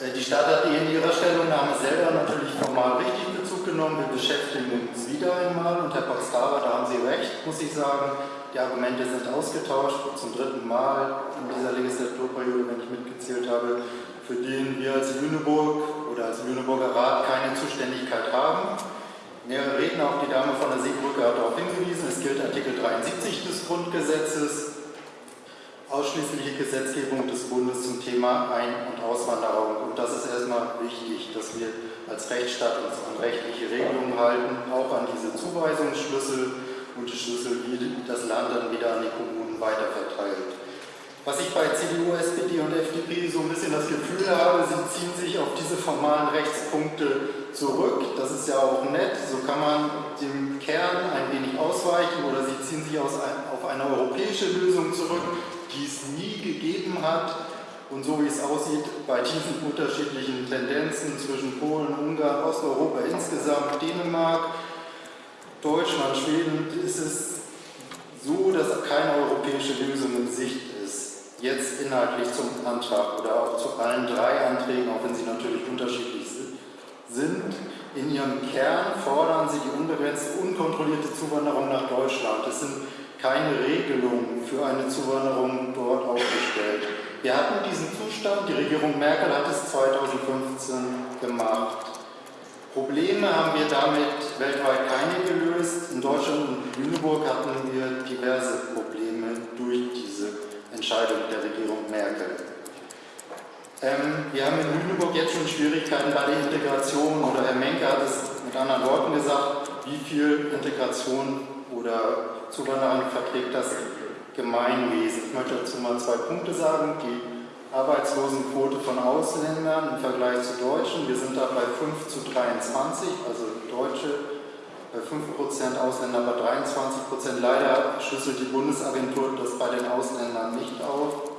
Äh, die Stadt hat in ihrer Stellungnahme selber natürlich formal richtig Bezug genommen. Wir beschäftigen uns wieder einmal und Herr Paxtara, da haben Sie recht, muss ich sagen. Die Argumente sind ausgetauscht zum dritten Mal in dieser Legislaturperiode, wenn ich mitgezählt habe, für den wir als Lüneburg oder als Lüneburger Rat keine Zuständigkeit haben. Mehrere Redner, auch die Dame von der Seebrücke hat darauf hingewiesen, es gilt Artikel 73 des Grundgesetzes ausschließliche Gesetzgebung des Bundes zum Thema Ein- und Auswanderung. Und das ist erstmal wichtig, dass wir als Rechtsstaat uns an rechtliche Regelungen halten, auch an diese Zuweisungsschlüssel und die Schlüssel, wie das Land dann wieder an die Kommunen weiterverteilt. Was ich bei CDU, SPD und FDP so ein bisschen das Gefühl habe, sie ziehen sich auf diese formalen Rechtspunkte zurück. Das ist ja auch nett, so kann man dem Kern ein wenig ausweichen oder sie ziehen sich auf eine europäische Lösung zurück, die es nie gegeben hat. Und so wie es aussieht, bei diesen unterschiedlichen Tendenzen zwischen Polen, Ungarn, Osteuropa insgesamt, Dänemark, Deutschland, Schweden, ist es so, dass keine europäische Lösung in Sicht ist. Jetzt inhaltlich zum Antrag oder auch zu allen drei Anträgen, auch wenn sie natürlich unterschiedlich sind. In ihrem Kern fordern sie die unbegrenzte, unkontrollierte Zuwanderung nach Deutschland. Es sind keine Regelungen für eine Zuwanderung dort aufgestellt. Wir hatten diesen Zustand, die Regierung Merkel hat es 2015 gemacht. Probleme haben wir damit weltweit keine gelöst. In Deutschland und Lüneburg hatten wir diverse Probleme durch diese Entscheidung der Regierung Merkel. Ähm, wir haben in Lüneburg jetzt schon Schwierigkeiten bei der Integration oder Herr Menke hat es mit anderen Worten gesagt, wie viel Integration oder Zuwanderern verträgt das Gemeinwesen. Ich möchte dazu mal zwei Punkte sagen. Die Arbeitslosenquote von Ausländern im Vergleich zu Deutschen. Wir sind da bei 5 zu 23, also Deutsche bei 5%, Ausländer bei 23%. Leider schlüsselt die Bundesagentur das bei den Ausländern nicht auf.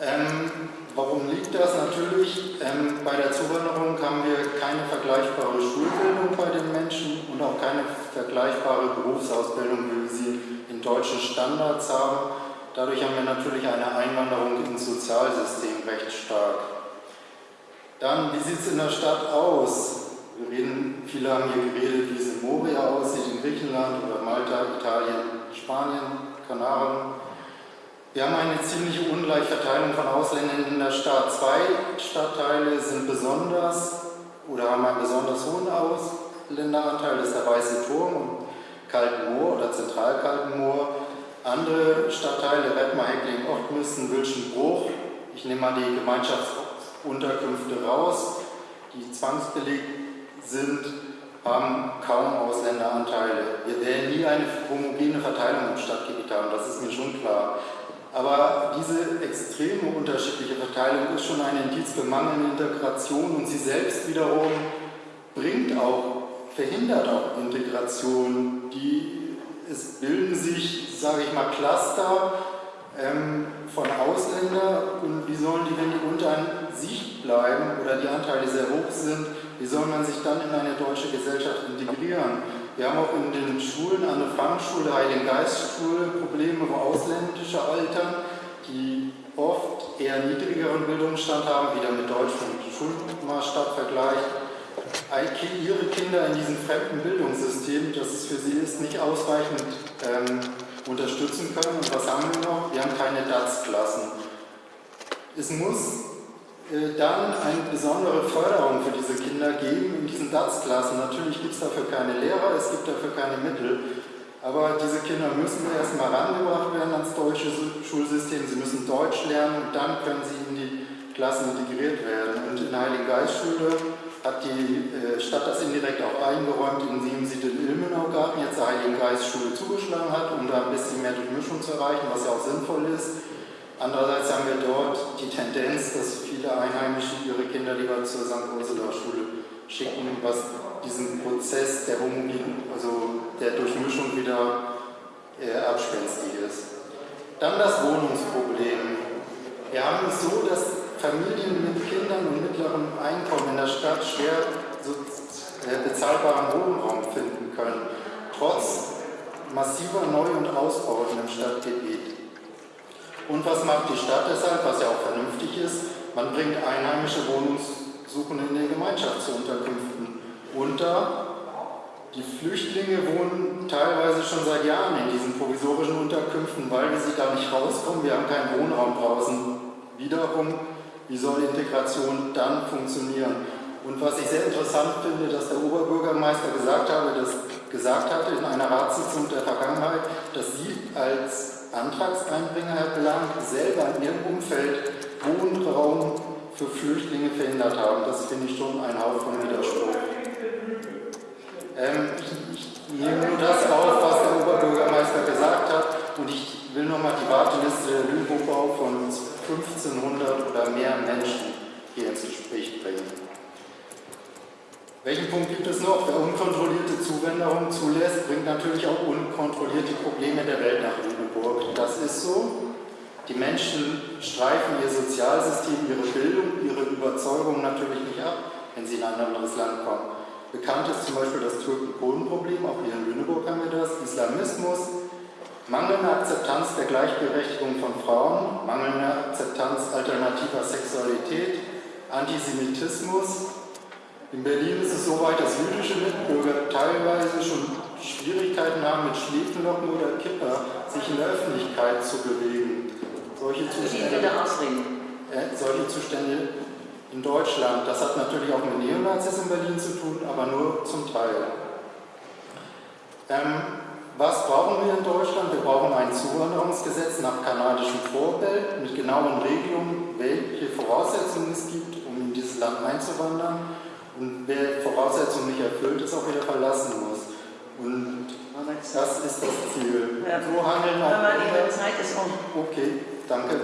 Ähm, warum liegt das? Natürlich, ähm, bei der Zuwanderung haben wir keine vergleichbare Schulbildung bei den Menschen und auch keine vergleichbare Berufsausbildung, wie wir sie in deutschen Standards haben. Dadurch haben wir natürlich eine Einwanderung ins Sozialsystem recht stark. Dann, wie sieht es in der Stadt aus? Wir reden, viele haben hier geredet, wie es in Moria aussieht, in Griechenland oder Malta, Italien, Spanien, Kanaren. Wir haben eine ziemlich ungleiche Verteilung von Ausländern in der Stadt. Zwei Stadtteile sind besonders oder haben einen besonders hohen Das ist der Weiße Turm und Kaltenmoor oder Zentralkaltenmoor. Andere Stadtteile, Redmar, Heckling, Ochtmüssen, Wilschenbruch, ich nehme mal die Gemeinschaftsunterkünfte raus, die zwangsbelegt sind, haben kaum Ausländeranteile. Wir werden nie eine homogene Verteilung im Stadtgebiet haben, das ist mir schon klar. Aber diese extreme unterschiedliche Verteilung ist schon ein Indiz für mangelnde Integration und sie selbst wiederum bringt auch, verhindert auch Integration. Die, es bilden sich, sage ich mal, Cluster ähm, von Ausländern und wie sollen die, wenn die unter Sicht bleiben oder die Anteile sehr hoch sind, wie soll man sich dann in eine deutsche Gesellschaft integrieren? Wir haben auch in den Schulen, an der Fangschule, Heiligen Geistschule, Probleme, wo ausländische Eltern, die oft eher niedrigeren Bildungsstand haben, wieder mit deutschem Schulmaßstab vergleicht, ihre Kinder in diesem fremden Bildungssystem, das es für sie ist, nicht ausreichend ähm, unterstützen können. Und was haben wir noch? Wir haben keine DATS-Klassen. Es muss äh, dann eine besondere Förderung für diese Kinder geben in diesen DATS-Klassen. Natürlich gibt es dafür keine Lehrer, es gibt dafür keine Mittel, aber diese Kinder müssen erstmal rangebracht werden ans deutsche Schulsystem, sie müssen Deutsch lernen und dann können sie in die Klassen integriert werden. Und in der Heiligen Geistschule hat die äh, Stadt das indirekt auch eingeräumt, indem sie den Ilmenau-Garten jetzt der Heiligen Geistschule zugeschlagen hat, um da ein bisschen mehr Durchmischung zu erreichen, was ja auch sinnvoll ist. Andererseits haben wir dort die Tendenz, dass viele Einheimische ihre Kinder lieber zur St. Ursula Schule schicken, was diesen Prozess der Homogen, also der Durchmischung wieder äh, abspenstig ist. Dann das Wohnungsproblem. Wir haben es so, dass Familien mit Kindern und mittlerem Einkommen in der Stadt schwer äh, bezahlbaren Wohnraum finden können, trotz massiver Neu- und Ausbauten im Stadtgebiet. Und was macht die Stadt deshalb, was ja auch vernünftig ist? Man bringt einheimische Wohnungssuchende in den Gemeinschaftsunterkünften unter. Die Flüchtlinge wohnen teilweise schon seit Jahren in diesen provisorischen Unterkünften, weil sie da nicht rauskommen. Wir haben keinen Wohnraum draußen. Wiederum, wie soll Integration dann funktionieren? Und was ich sehr interessant finde, dass der Oberbürgermeister gesagt, habe, dass, gesagt hatte in einer Ratssitzung der Vergangenheit, dass Sie als Antragseinbringer, Herr Blank, selber in Ihrem Umfeld Wohnraum für Flüchtlinge verhindert haben. Das finde ich schon ein Hauch von Widerspruch. Ähm, ich, nehme nur das auf, was der Oberbürgermeister gesagt hat und ich will nochmal die Warteliste der Lüneburgbau von 1500 oder mehr Menschen hier ins Gespräch bringen. Welchen Punkt gibt es noch? Wer unkontrollierte Zuwanderung zulässt, bringt natürlich auch unkontrollierte Probleme der Welt nach Lüneburg. Das ist so. Die Menschen streifen ihr Sozialsystem, ihre Bildung, ihre Überzeugung natürlich nicht ab, wenn sie in ein anderes Land kommen. Bekannt ist zum Beispiel das Türken-Polen-Problem, auch hier in Lüneburg haben wir das, Islamismus, mangelnde Akzeptanz der Gleichberechtigung von Frauen, mangelnde Akzeptanz alternativer Sexualität, Antisemitismus. In Berlin ist es so weit, dass jüdische Mitbürger teilweise schon Schwierigkeiten haben, mit Schläfenlocken oder Kipper sich in der Öffentlichkeit zu bewegen. Solche Zustände, äh, solche Zustände in Deutschland. Das hat natürlich auch mit Neonazis in Berlin zu tun, aber nur zum Teil. Ähm, was brauchen wir in Deutschland? Wir brauchen ein Zuwanderungsgesetz nach kanadischem Vorbild mit genauen Regelungen, welche Voraussetzungen es gibt, um in dieses Land einzuwandern. Und wer Voraussetzungen nicht erfüllt, es auch wieder verlassen muss. Und das ist das Ziel. Ja. So handeln auch Aber andere. Zeit ist um. Okay, danke.